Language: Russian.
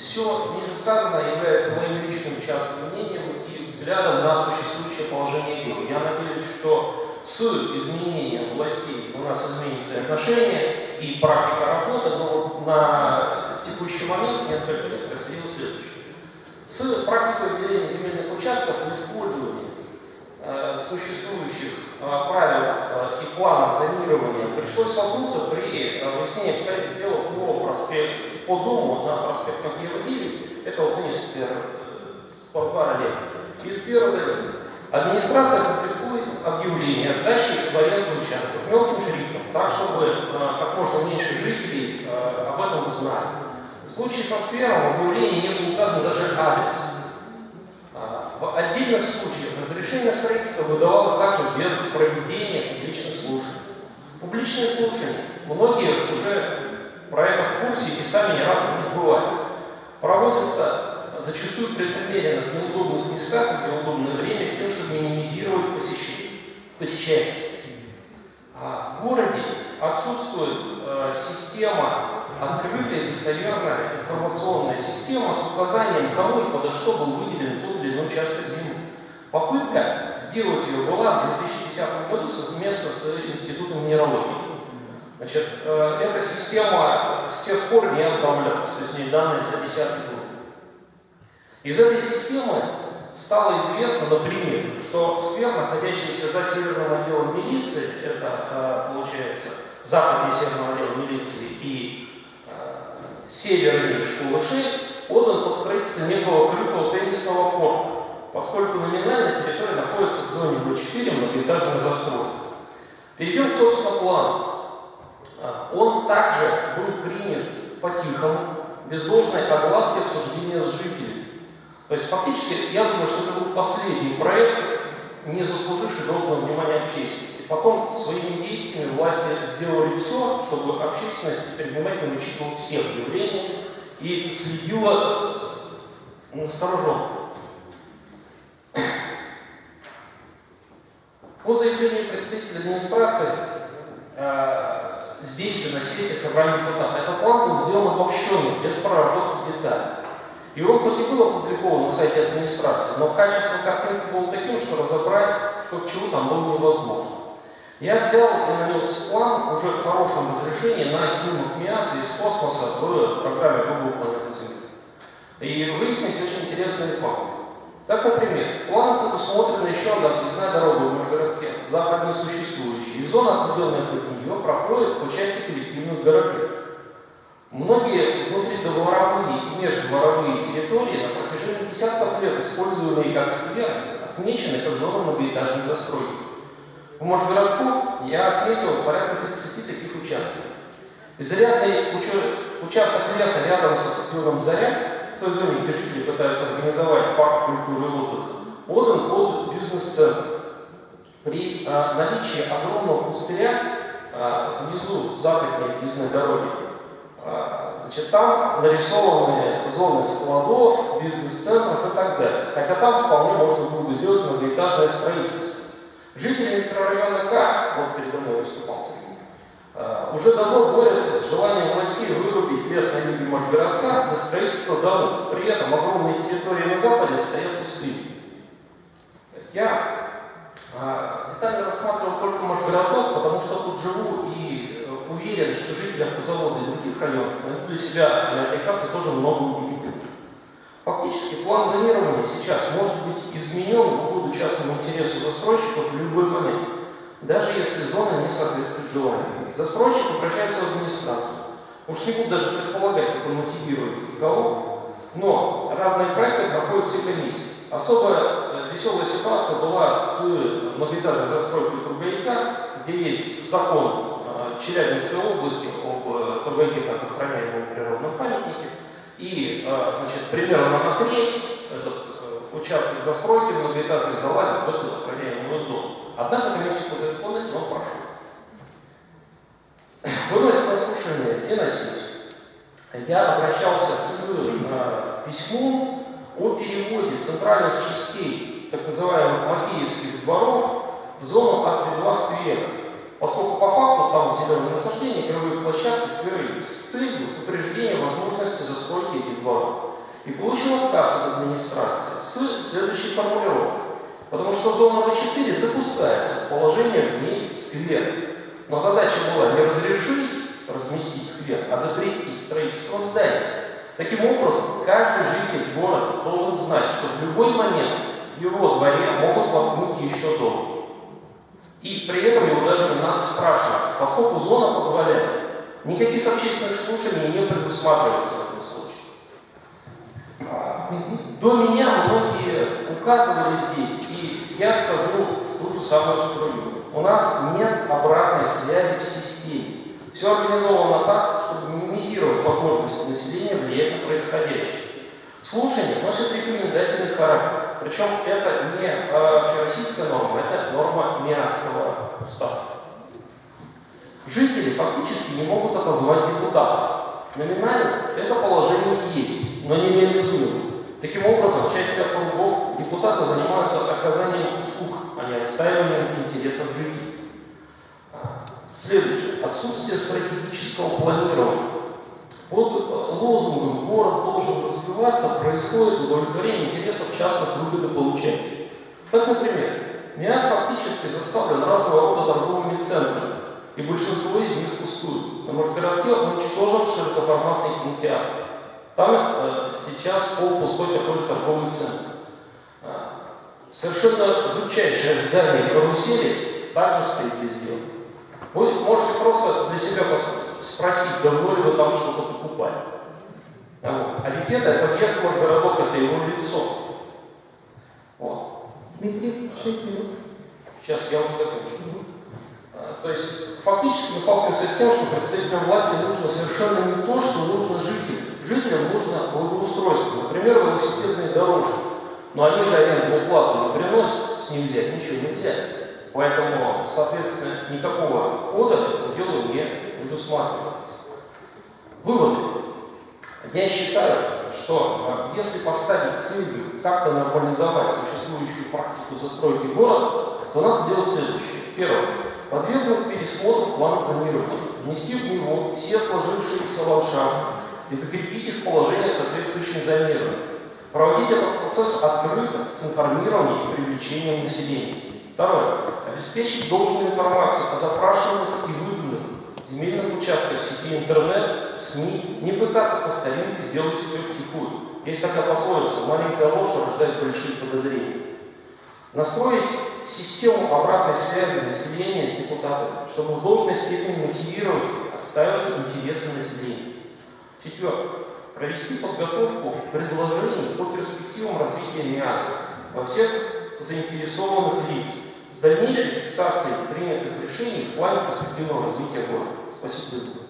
все ниже сказанное является моим личным частным мнением и взглядом на существующее положение дел. Я надеюсь, что с изменением властей у нас изменится отношение и практика работы, но на текущий момент, несколько лет, происходило следующее. С практикой выделения земельных участков в использовании э, существующих э, правил э, и плана зонирования пришлось столкнуться при выяснении обстоятельств дела по, проспект, по дому на проспект Макеева 9, это вот вынес э, спортбара лет. Из первого Администрация публикует объявление о сдаче в аренду участков мелким шрифтом, так, чтобы э, как можно меньше жителей э, об этом узнали. В случае со сквером в объявлении не был указан даже адрес. А, в отдельных случаях разрешение строительства выдавалось также без проведения публичных слушаний. Публичные слушания. Многие уже про это в курсе и сами не раз на них бывали. Проводятся зачастую преднамеренно в неудобных местах в неудобное время с тем, чтобы минимизировать посещаемость. А в городе отсутствует э, система открытая, достоверная информационная система с указанием, кому и подо что был выделен тот или иной участок земли. Попытка сделать ее была в 2010 году совместно с Институтом минералогии. Значит, э, эта система с тех пор не обновлялась, то есть не данные за 10 год. Из этой системы стало известно, например, что сквер, находящийся за северным отделом милиции, это, э, получается, западный северный отдел милиции и северной школы 6 отдан под строительство некого крытого теннисного корта, поскольку номинально территория находится в зоне Б4 многоэтажной застройки. Перейдем к, собственно, плану. А, он также был принят по-тихому, без должной огласки обсуждения с жителями. То есть фактически, я думаю, что это был последний проект, не заслуживший должного внимания общественности. Потом своими действиями власти сделали все, чтобы общественность внимательно учитывала все явления и следила настороженно. По заявлению представителя администрации, здесь же на сессиях собрания депутатов, этот план был сделан обобщенным, без проработки деталей. Он хоть и был опубликован на сайте администрации, но качество картинки было таким, что разобрать, что к чему там было невозможно. Я взял и нанес план уже в хорошем разрешении на снимок МИАСа из космоса в программе Google Планета Земли. И выяснились очень интересные факты. Так, например, план предусмотрена еще одна объездная дорога в Межгородке, западно существующая, и зона, отведенная под нее, проходит по части коллективных гаражей. Многие внутридворовые и междворовые территории на протяжении десятков лет, используемые как скверы, отмечены как зона многоэтажной застройки. В Можгородку я отметил порядка 30 таких участков. Изрядный участок леса рядом со стадионом «Заря», в той зоне, где жители пытаются организовать парк культуры и отдыха, отдан под бизнес-центр. При а, наличии огромного пустыря а, внизу западной объездной дороги, а, значит, там нарисованы зоны складов, бизнес-центров и так далее. Хотя там вполне можно было бы сделать многоэтажное строительство. Жители микрорайона К, вот передо мной выступал Сергей, э, уже давно борются с желанием властей вырубить лес на юге Можгородка на строительство домов. При этом огромные территории на западе стоят пустыми. Я детально рассматривал только Можгородок, потому что тут живу и э, уверен, что жители автозавода и других районов найдут для себя на этой карте тоже много удивительного. Фактически план зонирования сейчас может быть изменен в угоду частному интересу застройщиков в любой момент, даже если зона не соответствует желанию. Застройщик обращается в администрацию. Уж не буду даже предполагать, как он мотивирует и кого, но разные проекты проходят все комиссии. Особо э, веселая ситуация была с многоэтажной застройкой Тургаяка, где есть закон э, Челябинской области об э, Тургаяке как охраняемом природном памятнике, и, э, значит, примерно на треть этот э, участок застройки многоэтажный залазит в эту охраняемую зону. Однако комиссию по законности он прошел. Выносит на слушание и на. Я обращался с э, письмом о переводе центральных частей так называемых макеевских дворов в зону А32 сквера поскольку по факту там зеленые насаждения, игровые площадки, скверы с целью упреждения возможности застройки этих дворов. получил отказ от администрации с следующей формулировкой. Потому что зона В4 допускает расположение в ней сквера. Но задача была не разрешить разместить сквер, а запретить строительство здания. Таким образом, каждый житель города должен знать, что в любой момент в его дворе могут воткнуть еще дом. И при этом его даже не надо спрашивать, поскольку зона позволяет. Никаких общественных слушаний не предусматривается в этом случае. До меня многие указывали здесь, и я скажу ту же самую струю. У нас нет обратной связи в системе. Все организовано так, чтобы минимизировать возможности населения влиять на происходящее. Слушание носит рекомендательный характер. Причем это не общероссийская норма, это норма Миасского устава. Жители фактически не могут отозвать депутатов. Номинально это положение есть, но не реализуемо. Таким образом, в части округов депутаты занимаются оказанием услуг, а не отстаиванием интересов жителей. Следующее. Отсутствие стратегического планирования. Под лозунгом «город должен развиваться» происходит удовлетворение интересов частных выгодополучателей. Так, например, МИАС фактически заставлен разного рода торговыми центрами, и большинство из них пустуют. На Можгородке уничтожен широкоформатный кинотеатр. Там э, сейчас полупустой такой же торговый центр. А, совершенно жутчайшее здание карусели также стоит везде. Вы можете просто для себя спросить, давно ли вы там что-то покупали. А, а ведь это, это въезд в городок, это его лицо. Вот. Дмитрий, 6 минут. Сейчас я уже закончу. А, то есть фактически мы сталкиваемся с тем, что представителям власти нужно совершенно не то, что нужно жителям. Жителям нужно благоустройство, например, велосипедные дорожки. Но они же арендную плату не приносят, с взять ничего нельзя. Поэтому, соответственно, никакого хода не предусматривается. Выводы. Я считаю, что а, если поставить целью как-то нормализовать существующую практику застройки города, то надо сделать следующее. Первое. Подвергнуть пересмотру план зонирования, внести в него все сложившиеся ландшафты и закрепить их положение соответствующим зонированием. Проводить этот процесс открыто, с информированием и привлечением населения. Второе. Обеспечить должную информацию о запрашиваемых и участках в сети интернет, СМИ, не пытаться по старинке сделать все втихую. Есть такая пословица, маленькая ложь рождает большие подозрения. Настроить систему обратной связи населения с депутатами, чтобы в должной степени мотивировать, отстаивать интересы населения. Четвертое. Провести подготовку предложений по перспективам развития МИАСа во всех заинтересованных лиц с дальнейшей фиксацией принятых решений в плане перспективного развития города. Спасибо за внимание.